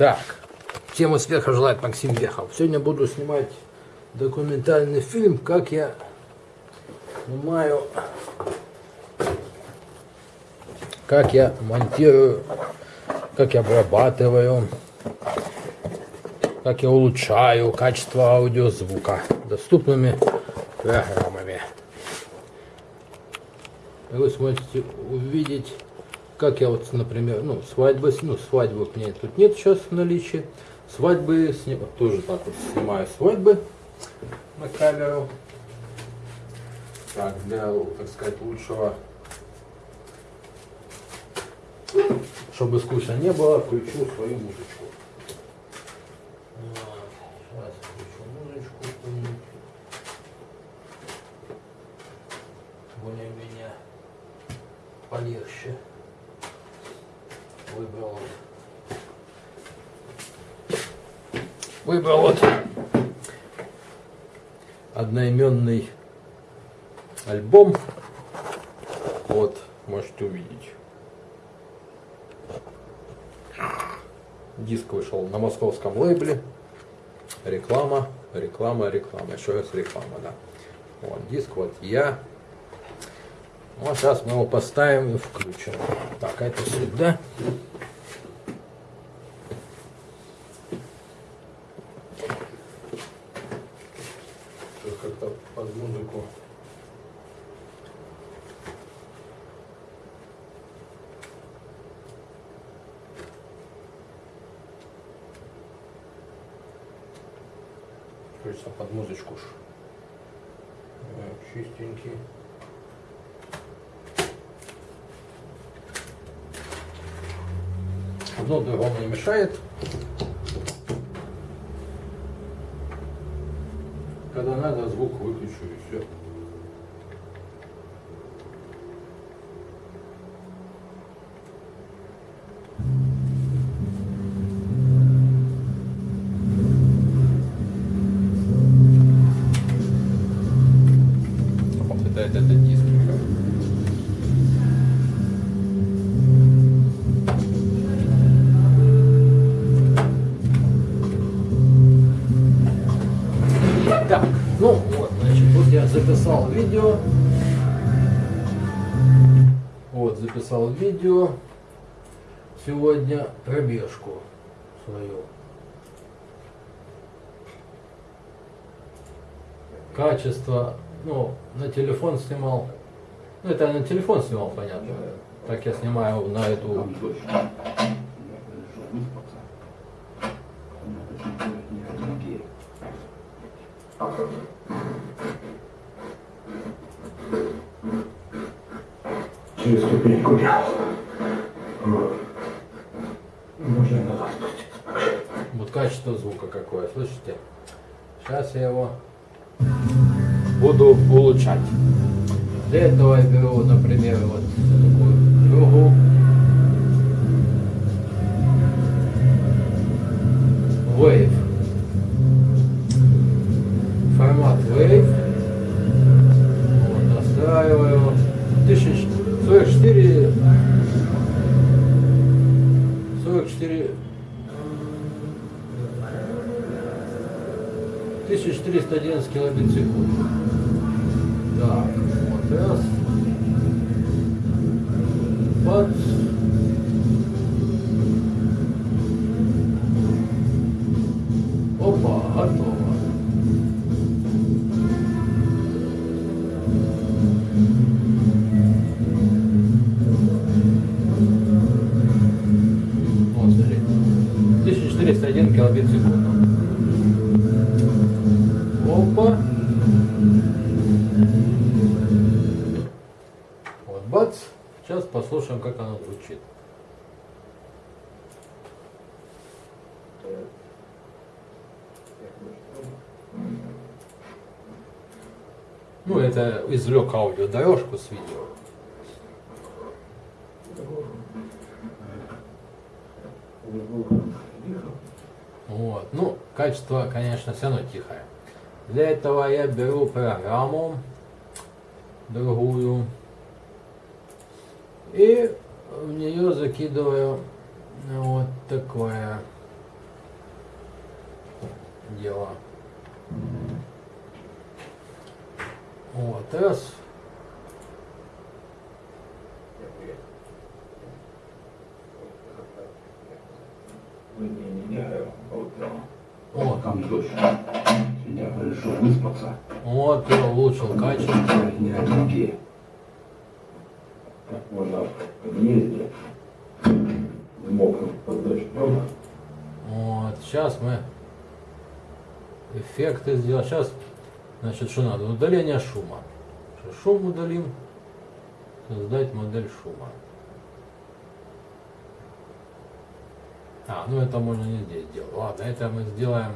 Так, всем успеха желает Максим Вехов. Сегодня буду снимать документальный фильм, как я снимаю, как я монтирую, как я обрабатываю, как я улучшаю качество аудиозвука доступными программами. Вы сможете увидеть как я вот, например, ну, свадьбы, ну, свадьбы у меня тут нет сейчас в наличии. Свадьбы, сним, тоже так вот снимаю свадьбы на камеру. Так, для, так сказать, лучшего, чтобы скучно не было, включу свою музычку. Сейчас включу музычку. Более-менее полегче выбрал выбрал вот одноименный альбом вот можете увидеть. Диск вышел на московском лейбле. Реклама реклама реклама. Еще раз реклама да. Вот диск вот я. Вот сейчас мы его поставим и включим. Так, это сюда. Как-то под музыку. Хочется под музычку. Чистенький. Одно другому не мешает. Когда надо, звук выключу и все. Вот это, это, это диск. Так, ну вот, значит, тут я записал видео. Вот, записал видео сегодня пробежку свою. Качество, ну, на телефон снимал. Ну, это я на телефон снимал, понятно. Так я снимаю на эту Через ступеньку я. Можно назад спуститься. Вот качество звука какое, слышите? Сейчас я его буду улучшать. Для этого я беру, например, вот такую другу. Wave. Формат Wave. Вот, настраиваю. 1044 44 1411 килобит в секунду. Так, вот Ну, это извлек аудиодорожку с видео. Вот. Ну, качество, конечно, все равно тихое. Для этого я беру программу другую и в нее закидываю вот такое дело. Вот, раз. Вот там. Вот, Там дождь. Сегодня решил выспаться. вот, я улучшил качество. Не отвлеки. Так можно в подъезде. Не мокнуть под дождем. Вот, сейчас мы эффекты сделаем. Сейчас, значит, что надо? Удаление шума. Шум удалим. Создать модель шума. А, ну это можно не здесь делать. Ладно, это мы сделаем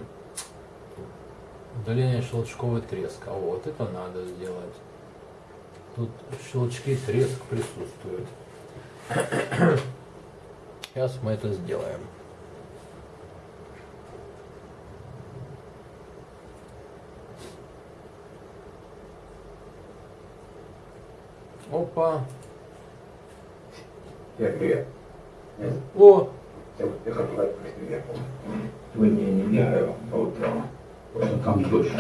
удаление щелчковый треск. А вот это надо сделать. Тут щелчки, треск присутствуют. Сейчас мы это сделаем. Опа. Я привет. Я, О, я, я хочу сказать привет. Вы не меняю по утрам. Просто там дождь.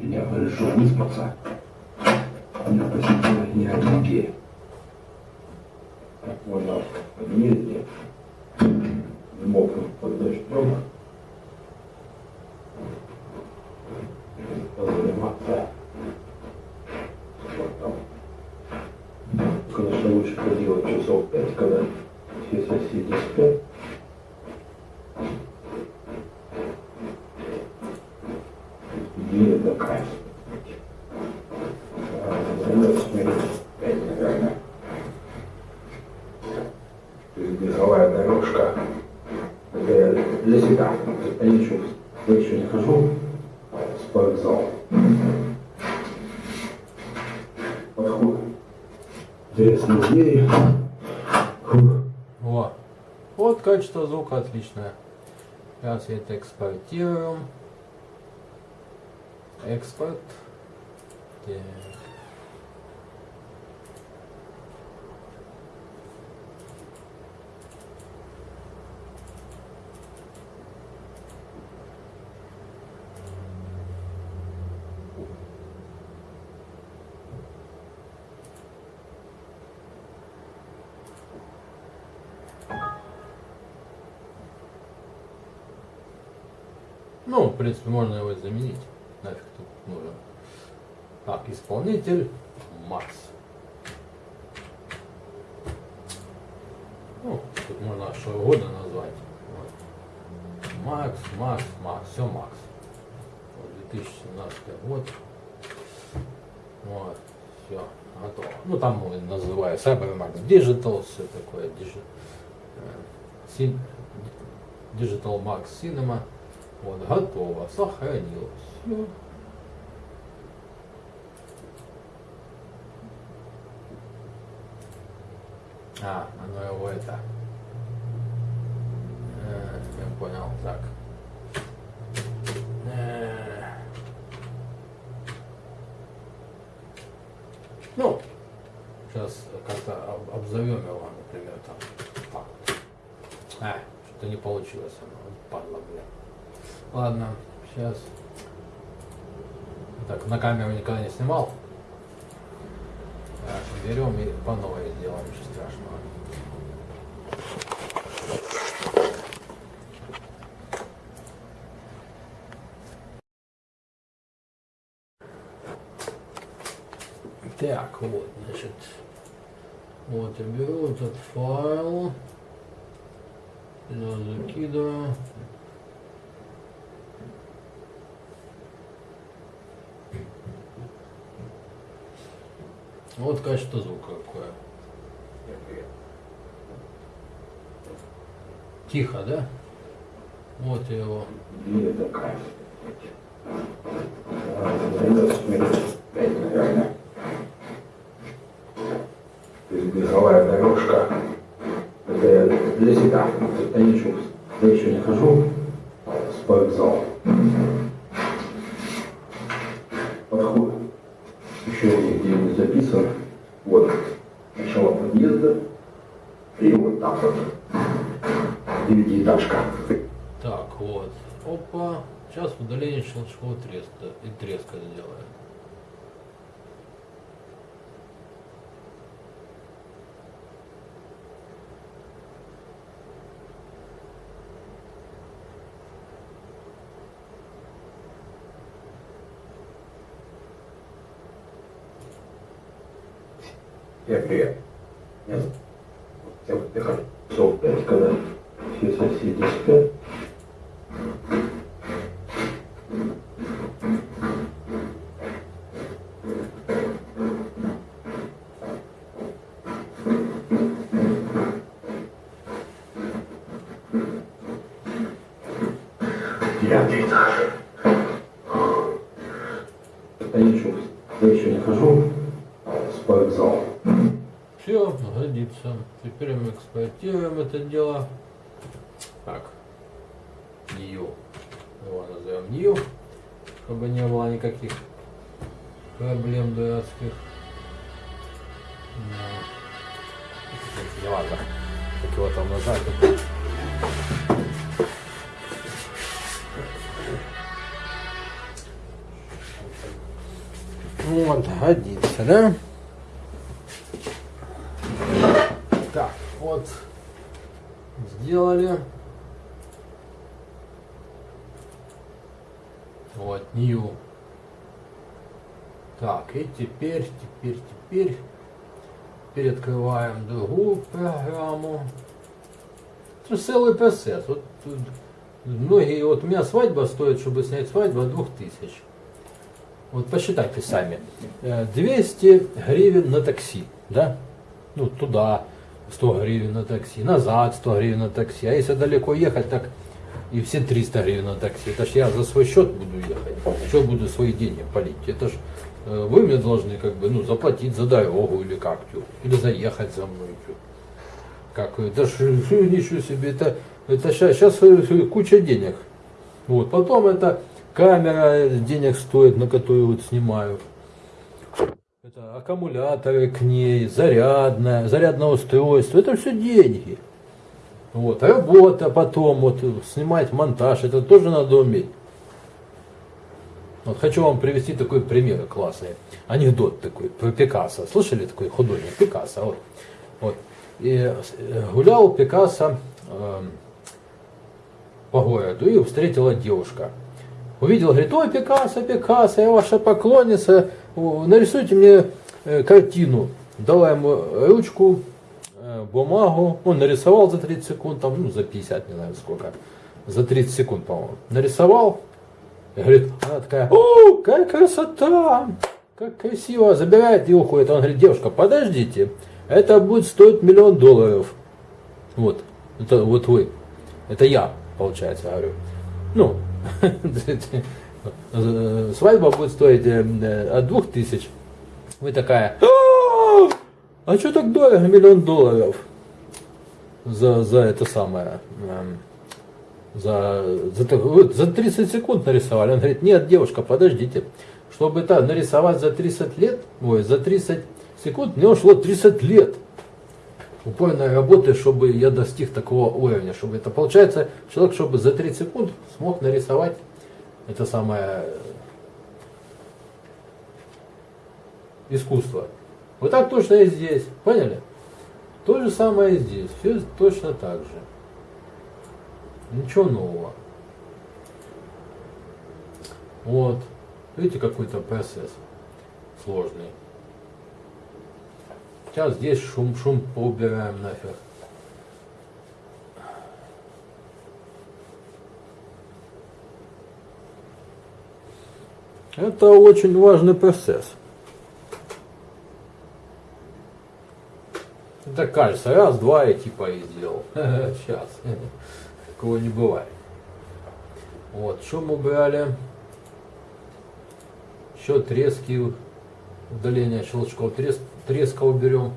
Сегодня решил выспаться. Меня посетила не отвлеки. Так можно в подъезде. Не мокнуть под дождем. Позаниматься. Вот там. Конечно, лучше поделать часов пять, когда все соседи спят. Идея такая. А, займётся минут пять, наверное. То есть беговая дорожка. Это я для себя. Я еще, я еще не хожу в спортзал. Подход. Интересные идеи. Фух. Во. Вот звука отличное. Сейчас это экспортируем. Экспорт. Так. Ну, в принципе, можно его заменить. Нафиг тут нужен. Так, исполнитель Макс. Ну, тут можно что угодно назвать. Макс, Макс, Макс, все Макс. Вот, 2017 год. Вот, все, готово. Ну, там мы называю CyberMax Digital, все такое. Э, Digital Max Cinema. Вот, готово, сохранилось. Все. А, оно его это. Э, я понял, так. Э. Ну, сейчас как-то об- обзовем его, например, там. А, что-то не получилось оно, падла, бля. Ладно, сейчас. Так, на камеру никогда не снимал. Так, берем и по новой сделаем, ничего страшного. Так, вот, значит, вот я беру этот файл, сюда закидываю. Вот качество звука какое. Тихо, да? Вот его. Беговая дорожка. Это для себя. Я еще, я еще не хожу спортзал. Подход. Еще нигде не записан. Вот. Начало подъезда. И вот так вот. Девятиэтажка. Так, вот. Опа. Сейчас удаление щелчкового треска и треска сделаем. Я привет. Нет. Я вот я хочу пять, когда все соседи спят. Девятый этаж. Я еще, я еще не хожу в спортзал. Все, годится. Теперь мы эксплуатируем это дело. Так. Нью. Его назовем Нью. Чтобы не было никаких проблем дурацких. Ну. Не ладно. Как его там нажать. Вот, годится, да? Так, вот сделали. Вот, new. Так, и теперь, теперь, теперь, теперь другую программу. Это целый процесс. Вот тут многие, вот у меня свадьба стоит, чтобы снять свадьбу, от 2000. Вот посчитайте сами. Э, 200 гривен на такси, да? Ну, туда 100 гривен на такси, назад 100 гривен на такси. А если далеко ехать, так и все 300 гривен на такси. Это ж я за свой счет буду ехать. Что буду свои деньги полить? Это ж э, вы мне должны как бы, ну, заплатить за дорогу или как тю, или заехать за мной тю. Как, это ж э, ничего себе, это, это сейчас, сейчас куча денег. Вот, потом это камера денег стоит, на которую вот снимаю. Это аккумуляторы к ней, зарядное, зарядное устройство, это все деньги. Вот, работа потом, вот, снимать монтаж, это тоже надо уметь. Вот хочу вам привести такой пример классный. Анекдот такой про Пикассо. Слышали такой художник Пикассо? Вот. вот. И э, гулял Пикассо э, по городу и встретила девушка. Увидел, говорит, ой, Пикассо, Пикассо, я ваша поклонница, нарисуйте мне картину. Дала ему ручку, бумагу, он нарисовал за 30 секунд, там, ну, за 50, не знаю сколько, за 30 секунд, по-моему. Нарисовал, говорит, она такая, о, какая красота, как красиво, забирает и уходит. Он говорит, девушка, подождите, это будет стоить миллион долларов. Вот, это вот вы, это я, получается, говорю. Ну, свадьба будет стоить э, от двух тысяч. Вы такая, а что так дорого, миллион долларов за, за это самое, эм, за, за, за 30 секунд нарисовали. Он говорит, нет, девушка, подождите, чтобы это нарисовать за 30 лет, ой, за 30 секунд, мне ушло 30 лет упорной работы, чтобы я достиг такого уровня, чтобы это получается, человек, чтобы за 30 секунд смог нарисовать это самое искусство. Вот так точно и здесь, поняли? То же самое и здесь, все точно так же. Ничего нового. Вот. Видите, какой-то процесс сложный. Сейчас здесь шум, шум поубираем нафиг. Это очень важный процесс. Это кажется, раз, два и типа и сделал. Сейчас. Такого не бывает. Вот, шум убрали. Еще трески, удаление щелчков треск, треска уберем.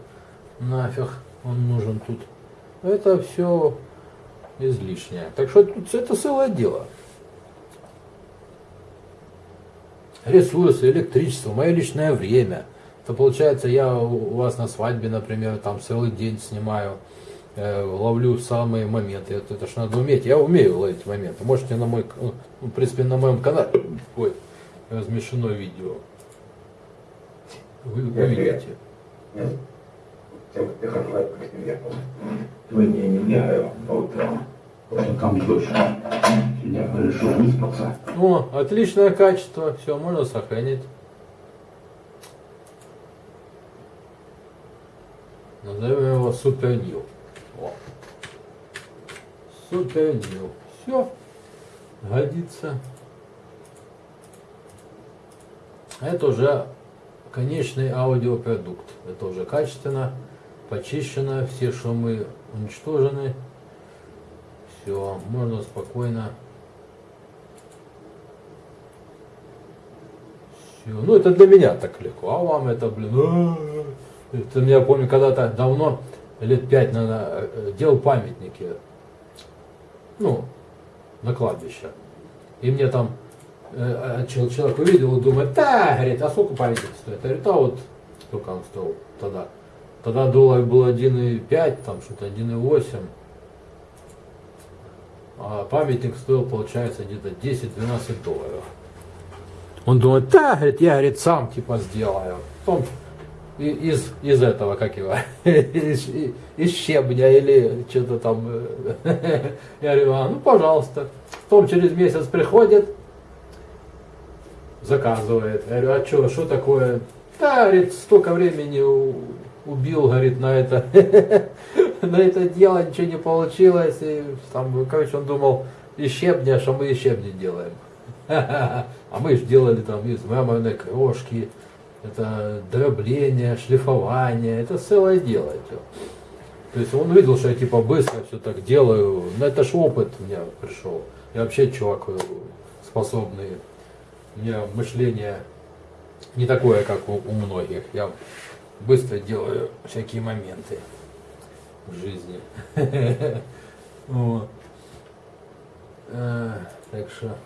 Нафиг он нужен тут. Это все излишнее. Так что тут это целое дело. Ресурсы, электричество, мое личное время. То получается, я у вас на свадьбе, например, там целый день снимаю. э, ловлю самые моменты. Это, это ж надо уметь. Я умею ловить моменты. Можете на мой, к- ну, в принципе, на моем канале, ой, размещено видео. Вы увидите. Нет. Ты, ты как лайк приехал. Сегодня я не по утрам, что там дождь. Я решил выспаться. О, отличное качество. Все, можно сохранить. Назовем его Супер. О. Супер Нил. Все. Годится. Это уже конечный аудиопродукт. Это уже качественно, почищено, все шумы уничтожены. Все, можно спокойно Всё. Ну, это для меня так легко, а вам это, блин, а, это я помню, когда-то давно, лет пять, наверное, э, делал памятники, ну, на кладбище. И мне там э, чел- человек увидел и думает, да, говорит, а сколько памятник стоит? Я говорю, да вот, сколько он стоил тогда. Тогда доллар был 1,5, там что-то 1,8. А памятник стоил, получается, где-то 10-12 долларов. Он думает, да, говорит, я, говорит, сам типа сделаю. Потом из, из этого, как его, из, из щебня или что-то там. Я говорю, а, ну пожалуйста. Потом через месяц приходит, заказывает. Я говорю, а что, что такое? Да, говорит, столько времени убил, говорит, на это, на это дело, ничего не получилось. И там, короче, он думал, из щебня, что мы из щебня делаем. А мы же делали там из мраморной крошки, это дробление, шлифование, это целое дело. То есть он видел, что я типа быстро все так делаю. Но это ж опыт у меня пришел. Я вообще чувак э, способный. У меня мышление не такое, как у, у многих. Я быстро делаю всякие моменты в жизни. Э, Так что...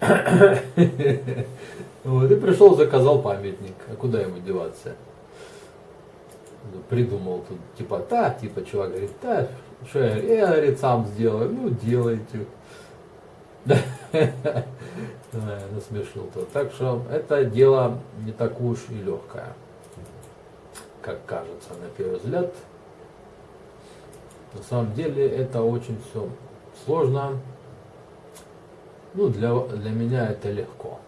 Вот, и пришел, заказал памятник. А куда ему деваться? Придумал тут, типа, да, типа, чувак говорит, да, что я, я, говорит, сам сделаю. Ну, делайте. Насмешил тот. Так что это дело не так уж и легкое, как кажется на первый взгляд. На самом деле это очень все сложно. Ну, для, для меня это легко.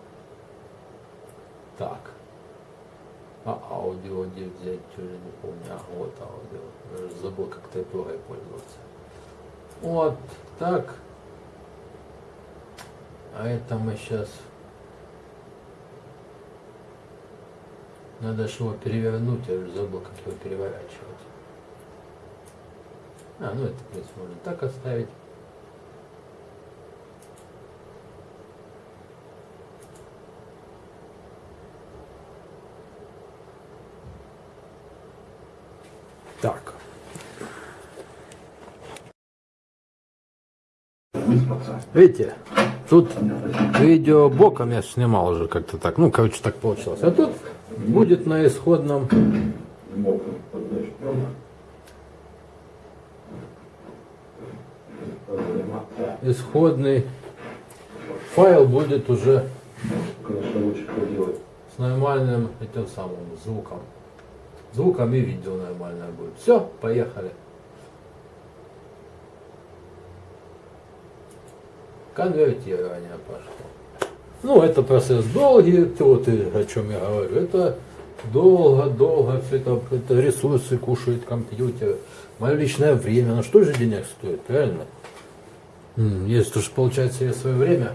Так. А аудио где взять, уже не помню. А, вот аудио. Я уже забыл, как тайпурой пользоваться. Вот так. А это мы сейчас... Надо же его перевернуть, я уже забыл, как его переворачивать. А, ну это, в принципе, можно так оставить. Так. Видите, тут видео боком я снимал уже как-то так. Ну, короче, так получилось. А тут будет на исходном исходный файл будет уже с нормальным этим самым звуком. Звуком и видео нормальное будет. Все, поехали. Конвертирование пошло. Ну, это процесс долгий, вот и о чем я говорю. Это долго-долго, все это, это ресурсы кушает компьютер. Мое личное время, ну что же денег стоит, правильно? М, Если уж получается я свое время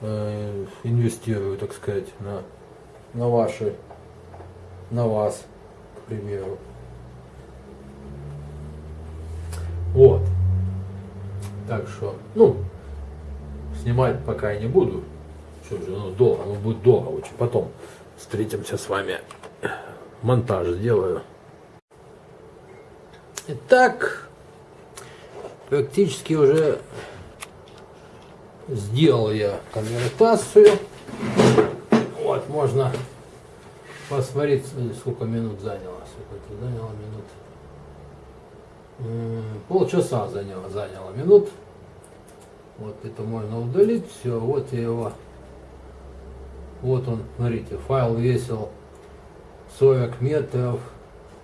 э, инвестирую, так сказать, на, на ваши, на вас, к примеру. Вот. Так что, ну, снимать пока я не буду. Что же, ну, долго, ну, будет долго очень. Потом встретимся с вами. Монтаж сделаю. Итак, практически уже сделал я конвертацию. Вот, можно посмотреть, сколько минут заняло. Сколько это заняло минут? Полчаса заняло, заняло минут. Вот это можно удалить. Все, вот я его. Вот он, смотрите, файл весил 40 метров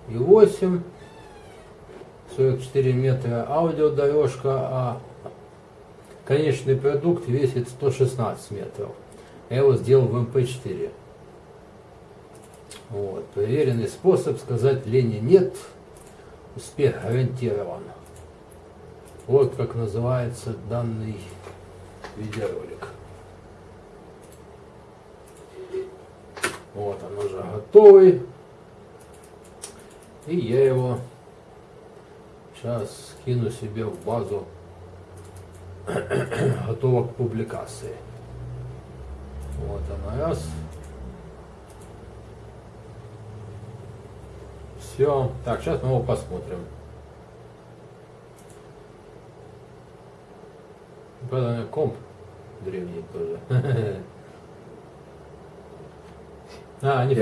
и 8. 44 метра аудиодорожка, а конечный продукт весит 116 метров. Я его сделал в MP4. Вот. Проверенный способ сказать лени нет, успех гарантирован. Вот как называется данный видеоролик. Вот он уже готовый. И я его сейчас скину себе в базу готово к публикации. Вот она раз. Все. Так, сейчас мы его посмотрим. Правда, комп древний тоже. А, не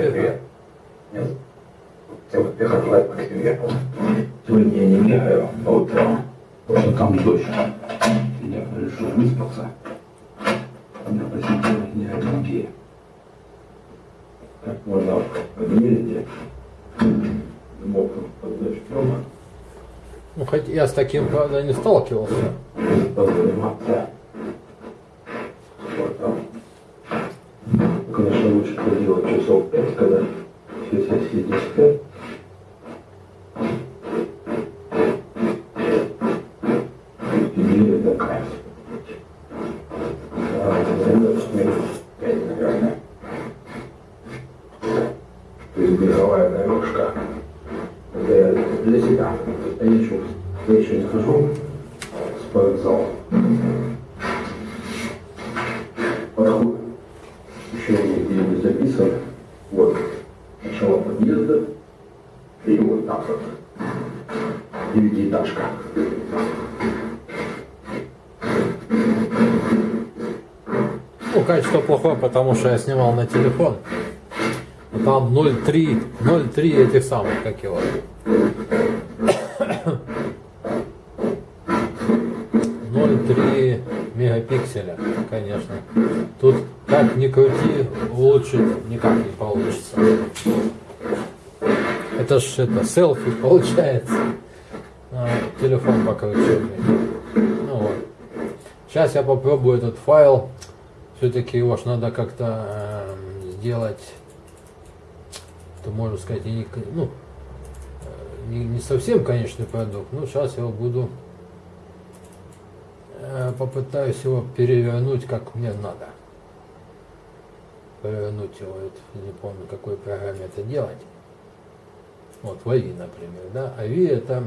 вот приехал лайк приехал. Сегодня я не бегаю по утрам, потому что там дождь. Я решил выспаться. Меня посетила гениальная идея. Как можно подмерить мокрым под дождем Ну, хоть я с таким, правда, не сталкивался. Позаниматься спортом. Конечно, лучше это делать часов пять, когда все соседи спят. А, для себя. Я еще, я еще не хожу в спортзал. Подход. Еще не записан. Вот. Начало подъезда. И вот так вот. Девятиэтажка. Ну, качество плохое, потому что я снимал на телефон. Там 0,3, 0,3 этих самых, как его. 0,3 мегапикселя, конечно. Тут как ни крути, улучшить никак не получится. Это ж это селфи получается. А, телефон покруче. Ну вот. Сейчас я попробую этот файл. Все-таки его ж надо как-то эм, сделать, то можно сказать, не, ну, э, не, не совсем конечный продукт. Но сейчас я его буду э, попытаюсь его перевернуть как мне надо. Перевернуть его, не помню, какой программе это делать. Вот в AVI, например, да. AVI это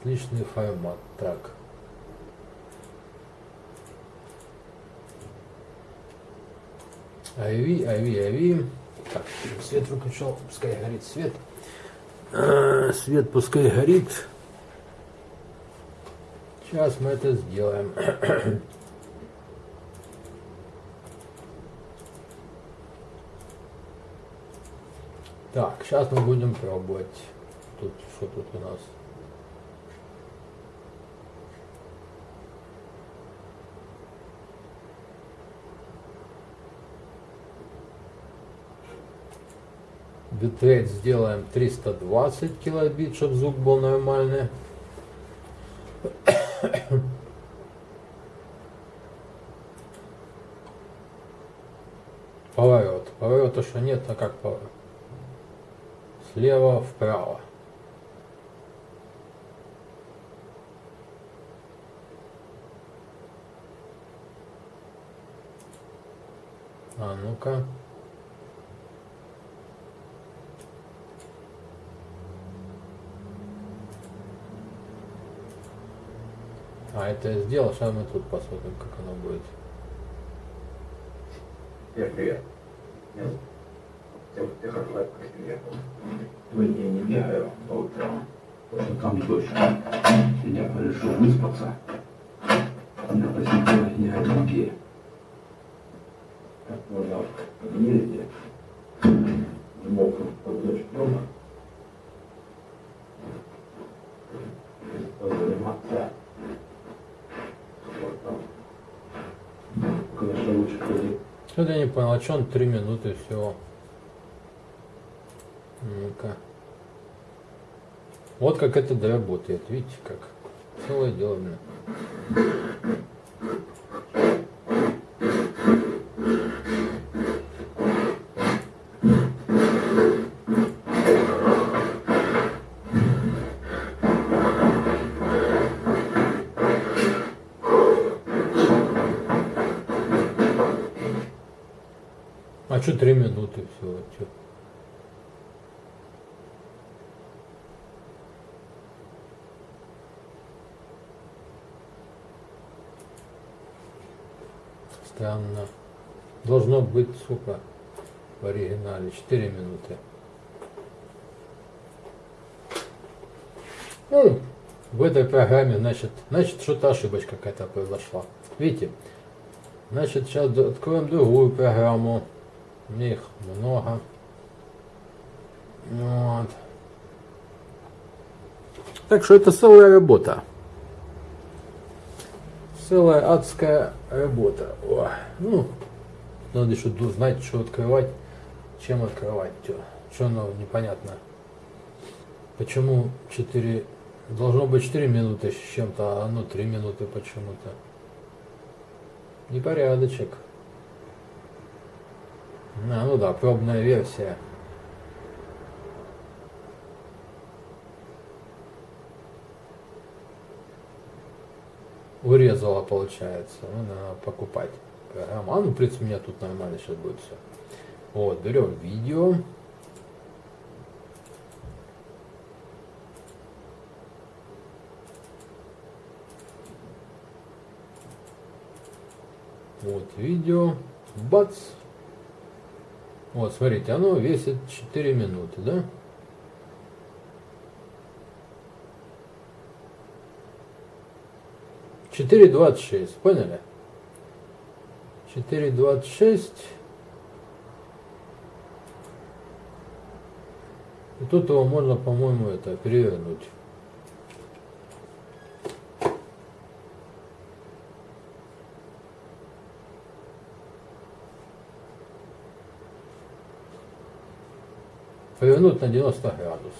отличный формат, трак. Айви, айви, айви. Так, свет выключил, пускай горит свет. А, Свет пускай горит. Сейчас мы это сделаем. Так, сейчас мы будем пробовать. Тут что тут у нас? Битрейт сделаем 320 килобит, чтобы звук был нормальный. Что нет, а как поворот? Слева вправо. А ну-ка. А это я сделал, сейчас мы тут посмотрим, как оно будет. Привет, привет. Вот приехал лайк. Сегодня я не бегаю по утрам, потому там дождь. Я решил выспаться. Меня посетила гениальная идея. Как можно подмерить мокрым поднешь дома. Позаниматься. Вот там. Конечно, лучше ходить. Что-то я не понял, а что он 3 минуты всего? Ну-ка. Вот как это доработает, видите как. Целое дело, блин. А что три минуты всего? Чё? Странно. Должно быть, сколько в оригинале? 4 минуты. Ну, в этой программе, значит, значит, что-то ошибочка какая-то произошла. Видите? Значит, сейчас откроем другую программу. Их много. Вот. Так что это целая работа. Целая адская работа. О, ну, надо еще знать, что открывать, чем открывать. Что, оно непонятно. Почему 4... Должно быть 4 минуты с чем-то, а оно 3 минуты почему-то. Непорядочек. А, ну да, пробная версия. Урезала, получается. Ну, надо покупать программу. А, ну, в принципе, у меня тут нормально сейчас будет все. Вот, берем видео. Вот видео. Бац. Вот, смотрите, оно весит 4 минуты, да? Четыре двадцать шесть, поняли? Четыре двадцать шесть. И тут его можно, по-моему, это перевернуть. повернуть на 90 градусов.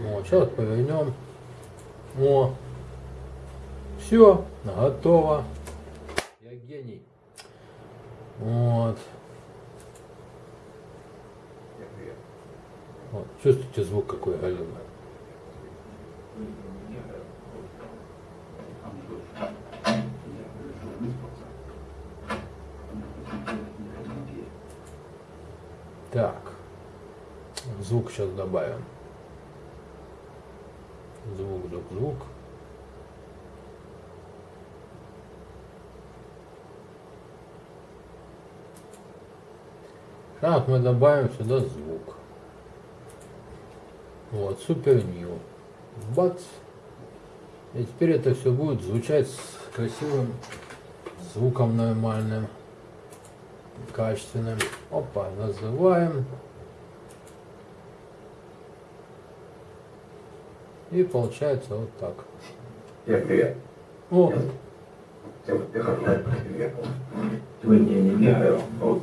Вот, сейчас повернем. О, все, готово. Я гений. Вот. вот. Чувствуете звук какой галимый? Так звук сейчас добавим. Звук, звук, звук. Так, мы добавим сюда звук. Вот, супер нью. Бац. И теперь это все будет звучать с красивым звуком нормальным, качественным. Опа, называем. И получается вот так. Привет, привет. О. Сегодня не бегаю по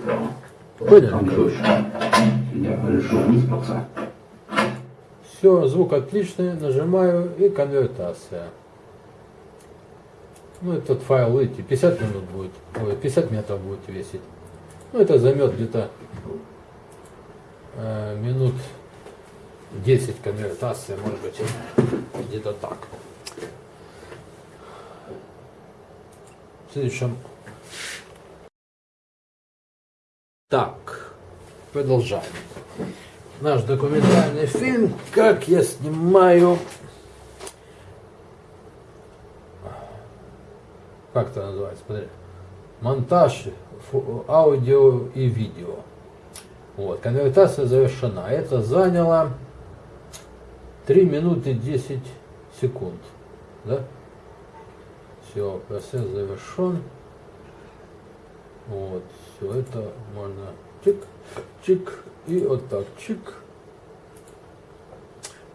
все, звук отличный, нажимаю и конвертация. Ну, этот файл, видите, 50 минут будет, ой, 50 метров будет весить. Ну, это займет где-то э, минут 10 конвертация, может быть, где-то так. В следующем. Так, продолжаем. Наш документальный фильм «Как я снимаю...» Как это называется? Смотри. Монтаж аудио и видео. Вот, конвертация завершена. Это заняло 3 минуты 10 секунд. Да? Все, процесс завершен. Вот, все это можно чик, чик, И вот так, чик.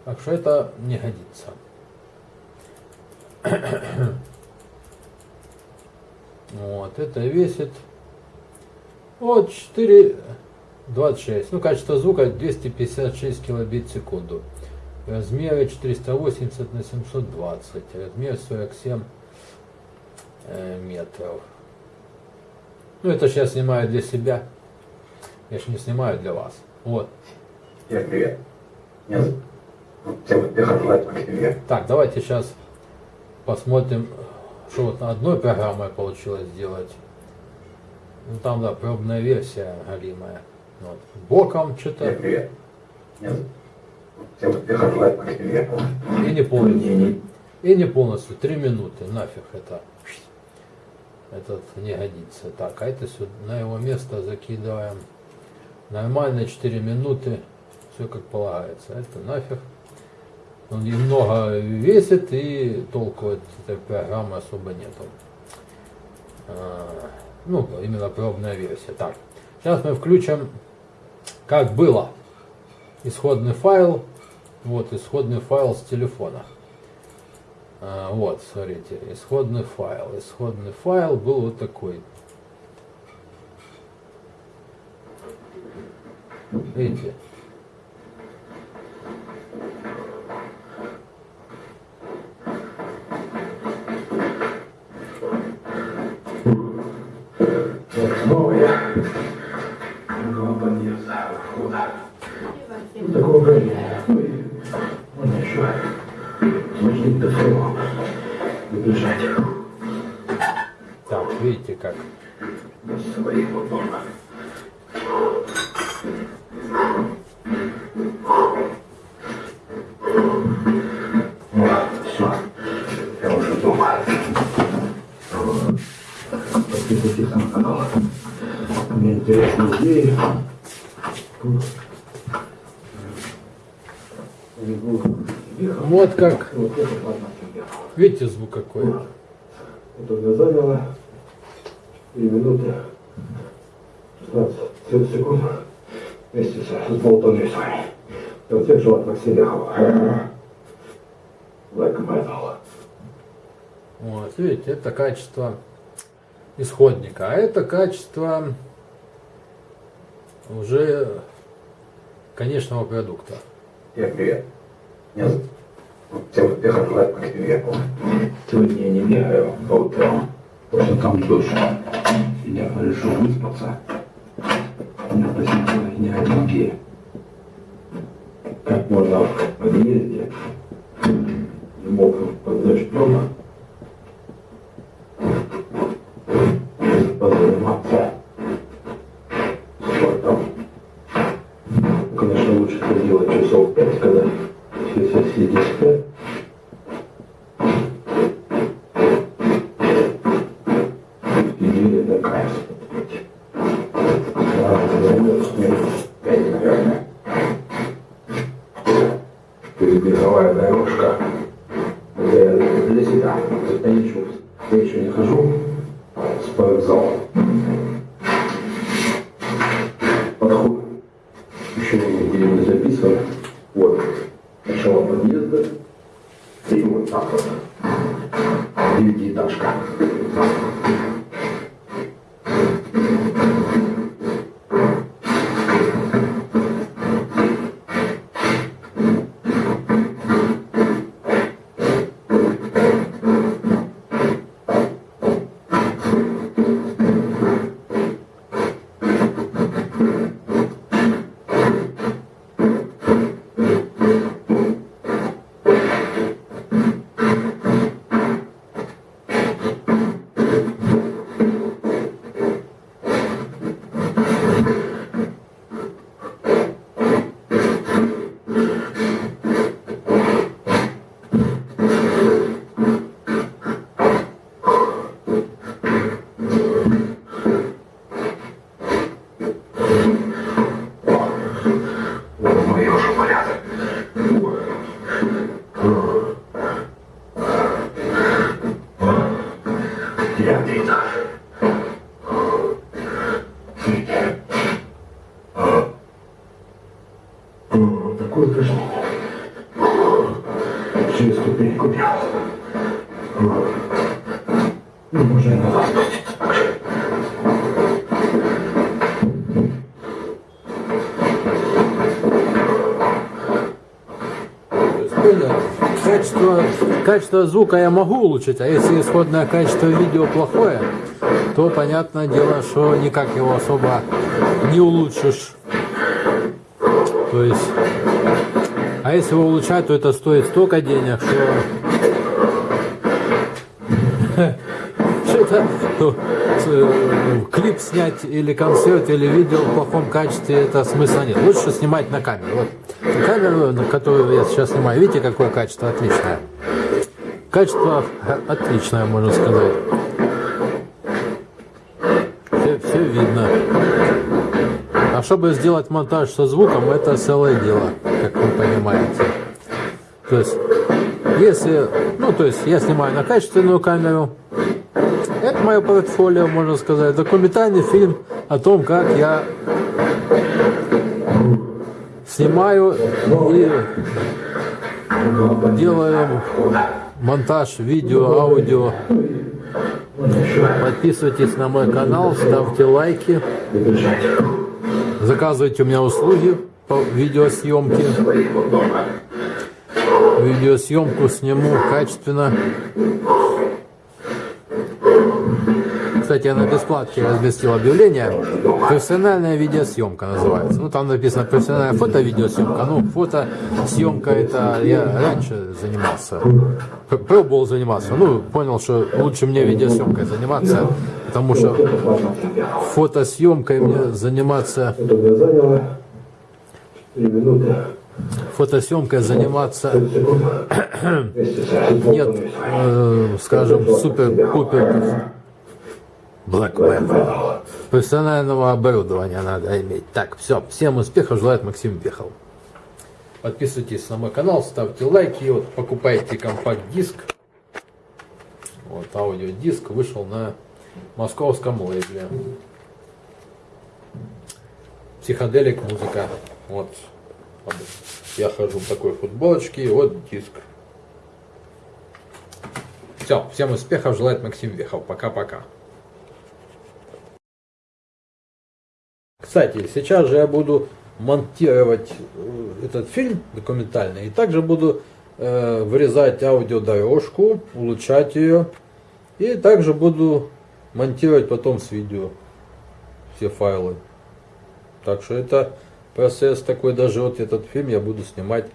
Так что это не годится. Вот, это весит вот 4,26. Ну, качество звука 256 килобит в секунду. Размеры 480 на 720. Размер 47 э, метров. Ну, это сейчас снимаю для себя. Я же не снимаю для вас. Вот. Всем привет. Меня Всем успехов желаю себе. Так, давайте сейчас посмотрим, что вот одной программой получилось сделать. Ну там, да, пробная версия галимая. Вот. Боком что-то привет. Всем успехов желаю к себе. и не полностью. И не полностью. Три минуты. Нафиг это. Этот не годится. Так, а это сюда, на его место закидываем. Нормально 4 минуты. Все как полагается. Это нафиг. Он немного весит и толку от этой программы особо нету. А, Ну, именно пробная версия. Так, сейчас мы включим, как было. Исходный файл. Вот, исходный файл с телефона. А, вот, смотрите, исходный файл. Исходный файл был вот такой. Видите? Вот снова я. Два подъезда входа. Такого управления. Ну можно еще звонить до своего. Добежать Так, видите как. до своего дома. Все, я уже дома. Подписывайтесь на канал. У меня интересные идеи. Тут ехал. Вот как. Видите звук какой? Вот Это у меня заняло 3 минуты 16 секунд вместе с, болтовней с вами. Вот тех желает Максим Ляхов. Like metal. Вот, видите, это качество исходника, а это качество уже конечного продукта. Всем привет. Меня зовут- Всем успехов желаю Максим Ляхов. Сегодня я не бегаю по утрам, потому что там дождь. И я решил выспаться. Меня посетила неаллергия. Как можно в подъезде в мокром под дождем качество, качество звука я могу улучшить, а если исходное качество видео плохое, то понятное дело, что никак его особо не улучшишь. То есть, а если его улучшать, то это стоит столько денег, что ну, э, клип снять или концерт или видео в плохом качестве это смысла нет лучше снимать на камеру вот камеру на которую я сейчас снимаю. Видите какое качество отличное? Качество отличное можно сказать. Все, все видно. А чтобы сделать монтаж со звуком это целое дело как вы понимаете. То есть если ну то есть я снимаю на качественную камеру. Это мое портфолио, можно сказать. Документальный фильм о том, как я снимаю и делаю монтаж видео, аудио. Подписывайтесь на мой канал, ставьте лайки, заказывайте у меня услуги по видеосъемке. Видеосъемку сниму качественно. Кстати, я на бесплатке разместил объявление. Профессиональная видеосъемка называется. Ну, там написано профессиональная фото-видеосъемка. Ну, фотосъемка это я раньше занимался. Пробовал заниматься. Ну, понял, что лучше мне видеосъемкой заниматься, потому что фотосъемкой мне заниматься, Это заняло 4 минуты. фотосъемкой заниматься 30 секунд. Вместе с нет, э, скажем, супер-пупер Black Metal. Профессионального оборудования надо иметь. Так, все, всем успехов желает Максим Бехов. Подписывайтесь на мой канал, ставьте лайки, вот покупайте компакт-диск. Вот аудиодиск вышел на московском лейбле. Психоделик музыка. Вот. Я хожу в такой футболочке, и вот диск. Все, всем успехов желает Максим Вехов. Пока-пока. Кстати, сейчас же я буду монтировать э, этот фильм документальный и также буду э, вырезать аудиодорожку, улучшать ее и также буду монтировать потом с видео все файлы. Так что это процесс такой, даже вот этот фильм я буду снимать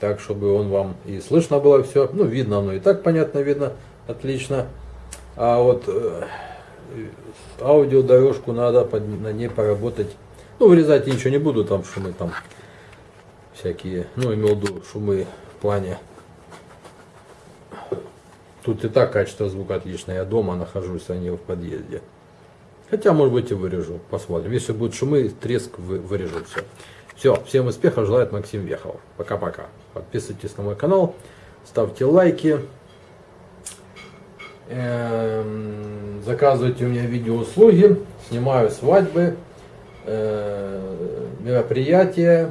так, чтобы он вам и слышно было все, ну видно оно и так понятно видно, отлично. А вот э, аудиодорожку надо под, на ней поработать. Ну, вырезать я ничего не буду, там шумы там всякие, ну, имел в виду шумы в плане. Тут и так качество звука отличное, я дома нахожусь, а не в подъезде. Хотя, может быть, и вырежу, посмотрим. Если будут шумы, треск вы- вырежу все. Все, всем успехов желает Максим Вехов. Пока-пока. Подписывайтесь на мой канал, ставьте лайки. Эм, Заказывайте у меня видеоуслуги, снимаю свадьбы, э, мероприятия,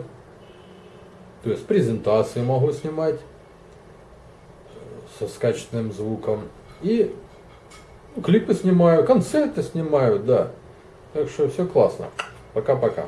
то есть презентации могу снимать со с качественным звуком. И клипы снимаю, концерты снимаю, да. Так что все классно. Пока-пока.